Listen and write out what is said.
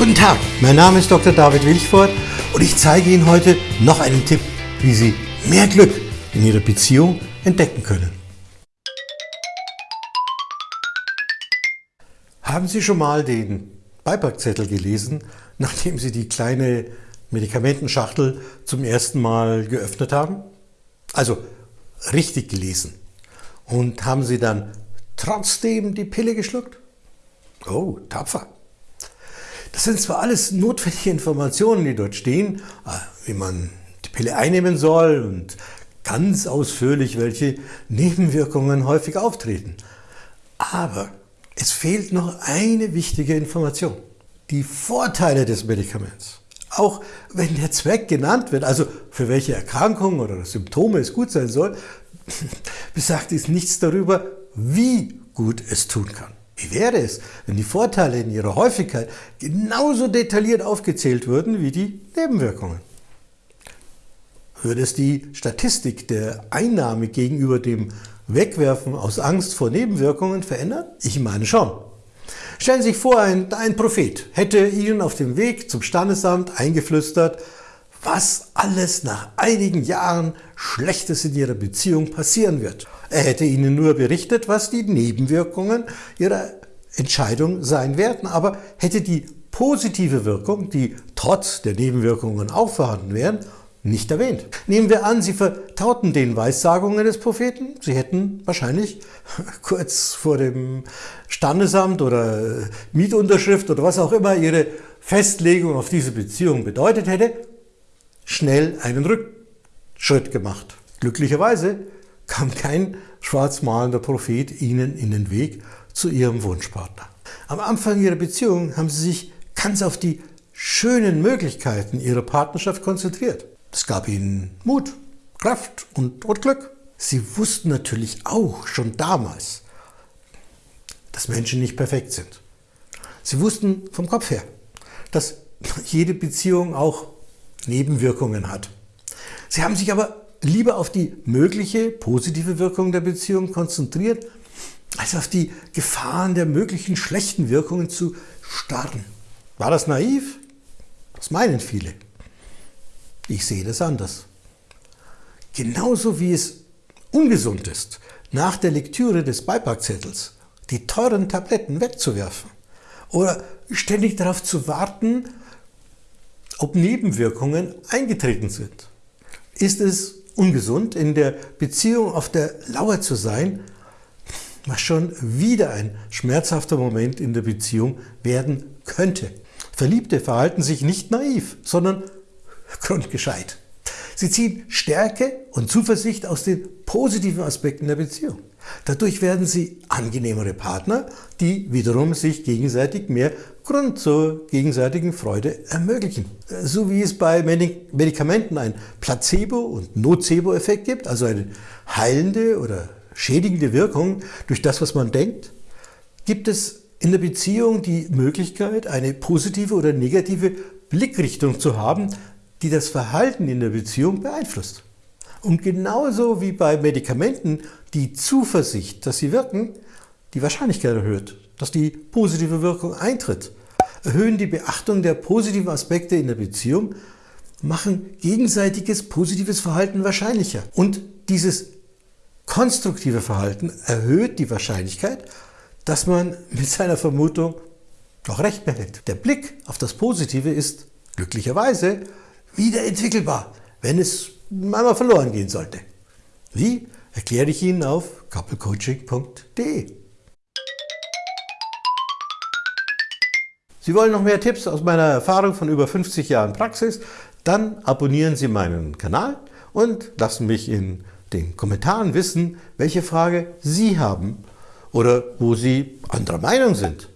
Guten Tag, mein Name ist Dr. David Wilchford und ich zeige Ihnen heute noch einen Tipp, wie Sie mehr Glück in Ihrer Beziehung entdecken können. Haben Sie schon mal den Beipackzettel gelesen, nachdem Sie die kleine Medikamentenschachtel zum ersten Mal geöffnet haben? Also richtig gelesen. Und haben Sie dann trotzdem die Pille geschluckt? Oh, tapfer. Das sind zwar alles notwendige Informationen, die dort stehen, äh, wie man die Pille einnehmen soll und ganz ausführlich, welche Nebenwirkungen häufig auftreten. Aber es fehlt noch eine wichtige Information. Die Vorteile des Medikaments. Auch wenn der Zweck genannt wird, also für welche Erkrankungen oder Symptome es gut sein soll, besagt es nichts darüber, wie gut es tun kann. Wie wäre es, wenn die Vorteile in ihrer Häufigkeit genauso detailliert aufgezählt würden wie die Nebenwirkungen? Würde es die Statistik der Einnahme gegenüber dem Wegwerfen aus Angst vor Nebenwirkungen verändern? Ich meine schon. Stellen Sie sich vor, ein, ein Prophet hätte Ihnen auf dem Weg zum Standesamt eingeflüstert, was alles nach einigen Jahren Schlechtes in Ihrer Beziehung passieren wird. Er hätte Ihnen nur berichtet, was die Nebenwirkungen Ihrer Entscheidung sein werden, aber hätte die positive Wirkung, die trotz der Nebenwirkungen auch vorhanden wären, nicht erwähnt. Nehmen wir an, Sie vertrauten den Weissagungen des Propheten. Sie hätten wahrscheinlich kurz vor dem Standesamt oder Mietunterschrift oder was auch immer Ihre Festlegung auf diese Beziehung bedeutet hätte, schnell einen Rückschritt gemacht. Glücklicherweise kam kein schwarzmalender Prophet Ihnen in den Weg zu Ihrem Wunschpartner. Am Anfang Ihrer Beziehung haben Sie sich ganz auf die schönen Möglichkeiten Ihrer Partnerschaft konzentriert. Es gab ihnen Mut, Kraft und, und Glück. Sie wussten natürlich auch schon damals, dass Menschen nicht perfekt sind. Sie wussten vom Kopf her, dass jede Beziehung auch Nebenwirkungen hat. Sie haben sich aber lieber auf die mögliche positive Wirkung der Beziehung konzentriert, als auf die Gefahren der möglichen schlechten Wirkungen zu starren. War das naiv? Das meinen viele. Ich sehe das anders. Genauso wie es ungesund ist, nach der Lektüre des Beipackzettels die teuren Tabletten wegzuwerfen oder ständig darauf zu warten, ob Nebenwirkungen eingetreten sind. Ist es ungesund, in der Beziehung auf der Lauer zu sein, was schon wieder ein schmerzhafter Moment in der Beziehung werden könnte. Verliebte verhalten sich nicht naiv, sondern grundgescheit. Sie ziehen Stärke und Zuversicht aus den positiven Aspekten der Beziehung. Dadurch werden sie angenehmere Partner, die wiederum sich gegenseitig mehr Grund zur gegenseitigen Freude ermöglichen. So wie es bei Medikamenten ein Placebo- und Nocebo-Effekt gibt, also eine heilende oder schädigende Wirkung durch das, was man denkt, gibt es in der Beziehung die Möglichkeit, eine positive oder negative Blickrichtung zu haben, die das Verhalten in der Beziehung beeinflusst. Und genauso wie bei Medikamenten die Zuversicht, dass sie wirken, die Wahrscheinlichkeit erhöht, dass die positive Wirkung eintritt, erhöhen die Beachtung der positiven Aspekte in der Beziehung, machen gegenseitiges positives Verhalten wahrscheinlicher. Und dieses konstruktive Verhalten erhöht die Wahrscheinlichkeit, dass man mit seiner Vermutung doch recht behält. Der Blick auf das Positive ist glücklicherweise wieder entwickelbar, wenn es einmal verloren gehen sollte. Wie? Erkläre ich Ihnen auf couplecoaching.de. Sie wollen noch mehr Tipps aus meiner Erfahrung von über 50 Jahren Praxis? Dann abonnieren Sie meinen Kanal und lassen mich in den Kommentaren wissen, welche Frage Sie haben oder wo Sie anderer Meinung sind.